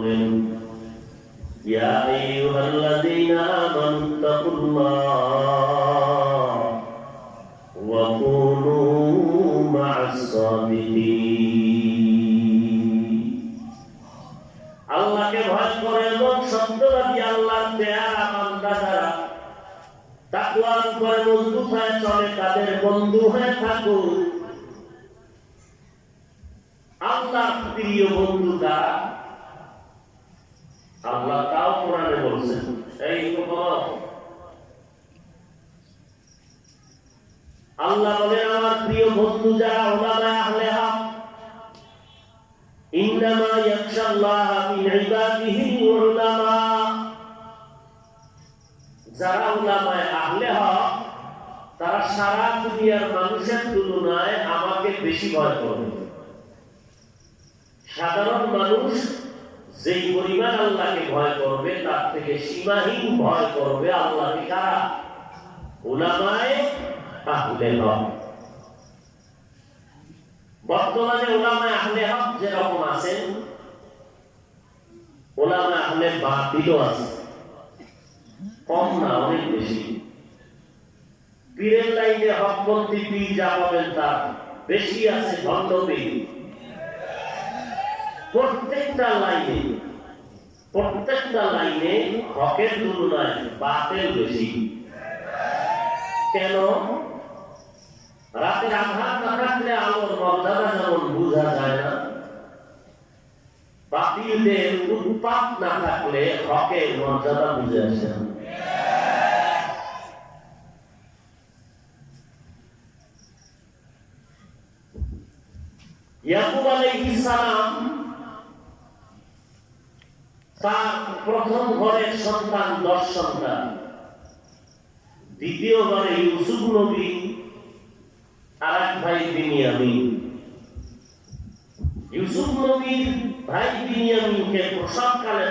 বললেন يا أيها الذين آمنوا اتقوا الله وكونوا مع الصادقين আল্লাহকে ভয় করে এবং সত্যবাদী আল্লাহর দেয়া বান্দা যারা তাকওয়ার উপরে মজবুত হয়ে চলে তাদের বন্ধু হয়ে থাকুন আল্লাহ প্রিয় বন্ধু কারা আল্লাহ তাও কোরআনে বলছেন এই আল্লাহ বলেন, আমার প্রিয় বন্ধু, যারা ওলামায়ে আহলে তারা সারা মানুষের তুলনায় আমাকে সাধারণ মানুষ যেই পরিমাণ আল্লাহকে ভয় করবে, তার থেকে সীমাহীন ভয় করবে আল্লাহকে কারা? ওলামায় হক। বর্তমানে ওলামায় আহলে হক যেরকম আছেন ওলামায় আহলে বাতিলও আছে কম না, অনেক বেশি। পীরের লাইনে হকপন্থী পীর যা পাবেন তার বেশি আছে ভণ্ড পীর প্রত্যেকটা লাইনে প্রত্যেকটা লাইনে হকের তুলনায় বাতের বেশি। কেন? রাতের আধার না থাকলে আলোর মর্যাদা যেমন বোঝা যায় না, বাতিলদের উৎপাত না থাকলে হকের মর্যাদা বুঝে আসে ইয়াকুব আলাইহিস সালাম তার প্রথম ঘরের সন্তান দশ সন্তান। দ্বিতীয় ঘরে ইউসুফ নবী আর এক ভাই বিনিয়ামিন। ইউসুফ নবীর ভাই বিনিয়ামিনকে প্রসবকালে